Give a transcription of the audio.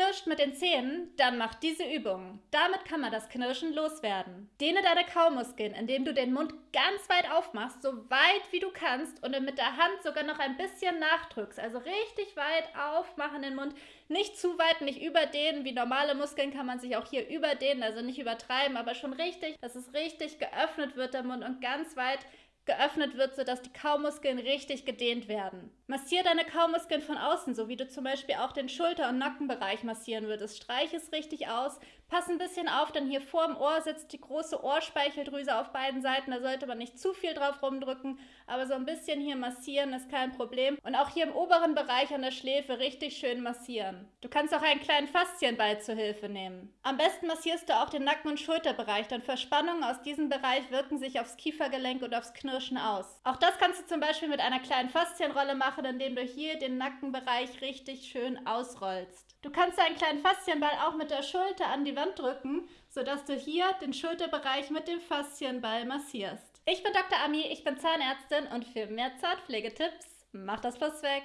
knirscht mit den Zähnen, dann mach diese Übung. Damit kann man das Knirschen loswerden. Dehne deine Kaumuskeln, indem du den Mund ganz weit aufmachst, so weit wie du kannst und mit der Hand sogar noch ein bisschen nachdrückst. Also richtig weit aufmachen den Mund. Nicht zu weit, nicht überdehnen. Wie normale Muskeln kann man sich auch hier überdehnen, also nicht übertreiben, aber schon richtig, dass es richtig geöffnet wird der Mund und ganz weit geöffnet wird, sodass die Kaumuskeln richtig gedehnt werden. Massier deine Kaumuskeln von außen, so wie du zum Beispiel auch den Schulter- und Nackenbereich massieren würdest. Streich es richtig aus, pass ein bisschen auf, denn hier vorm Ohr sitzt die große Ohrspeicheldrüse auf beiden Seiten. Da sollte man nicht zu viel drauf rumdrücken, aber so ein bisschen hier massieren ist kein Problem. Und auch hier im oberen Bereich an der Schläfe richtig schön massieren. Du kannst auch einen kleinen Faszienball zur Hilfe nehmen. Am besten massierst du auch den Nacken- und Schulterbereich, denn Verspannungen aus diesem Bereich wirken sich aufs Kiefergelenk und aufs Knirschen aus. Auch das kannst du zum Beispiel mit einer kleinen Faszienrolle machen indem du hier den Nackenbereich richtig schön ausrollst. Du kannst einen kleinen Faszienball auch mit der Schulter an die Wand drücken, sodass du hier den Schulterbereich mit dem Faszienball massierst. Ich bin Dr. Ami, ich bin Zahnärztin und für mehr Zartpflegetipps mach das Plus weg.